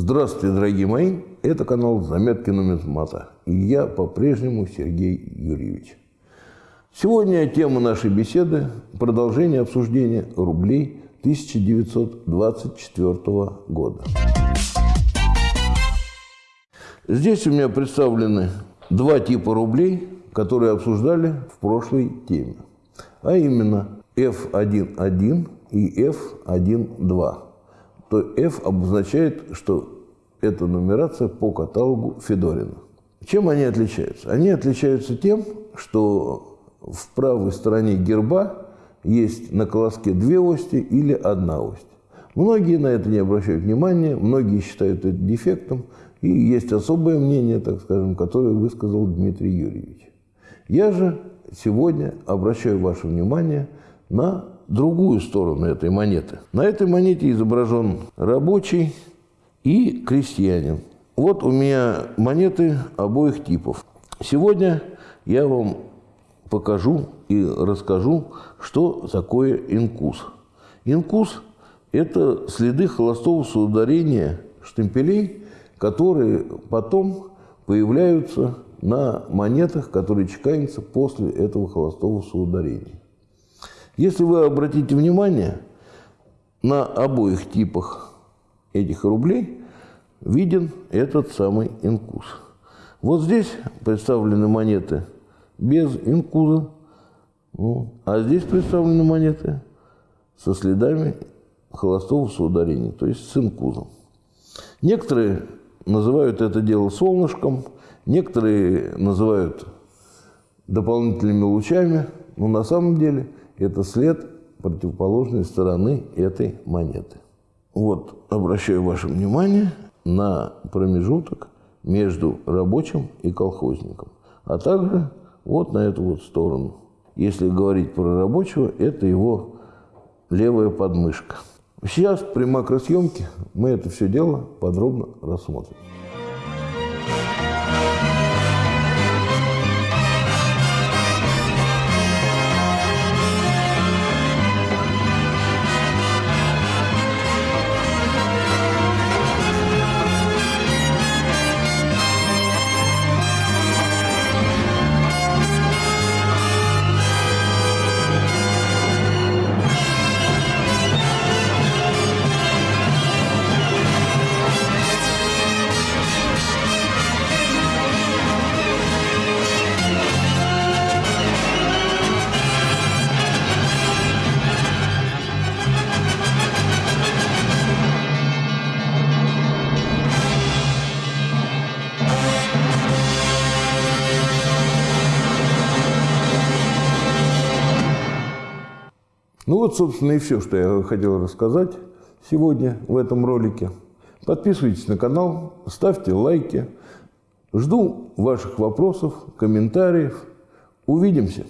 Здравствуйте, дорогие мои! Это канал «Заметки нумизмата» и я по-прежнему Сергей Юрьевич. Сегодня тема нашей беседы – продолжение обсуждения рублей 1924 года. Здесь у меня представлены два типа рублей, которые обсуждали в прошлой теме, а именно F1.1 и F1.2. То F обозначает, что это нумерация по каталогу Федорина. Чем они отличаются? Они отличаются тем, что в правой стороне герба есть на колоске две ости или одна ось. Многие на это не обращают внимания, многие считают это дефектом, и есть особое мнение, так скажем, которое высказал Дмитрий Юрьевич. Я же сегодня обращаю ваше внимание на другую сторону этой монеты. На этой монете изображен рабочий и крестьянин. Вот у меня монеты обоих типов. Сегодня я вам покажу и расскажу, что такое инкус. Инкус – это следы холостого соударения штемпелей, которые потом появляются на монетах, которые чеканятся после этого холостого соударения. Если вы обратите внимание, на обоих типах этих рублей виден этот самый инкус. Вот здесь представлены монеты без инкуза, ну, а здесь представлены монеты со следами холостого соударения, то есть с инкузом. Некоторые называют это дело солнышком, некоторые называют дополнительными лучами, но на самом деле – это след противоположной стороны этой монеты. Вот, обращаю ваше внимание на промежуток между рабочим и колхозником, а также вот на эту вот сторону. Если говорить про рабочего, это его левая подмышка. Сейчас при макросъемке мы это все дело подробно рассмотрим. Ну вот, собственно, и все, что я хотел рассказать сегодня в этом ролике. Подписывайтесь на канал, ставьте лайки. Жду ваших вопросов, комментариев. Увидимся!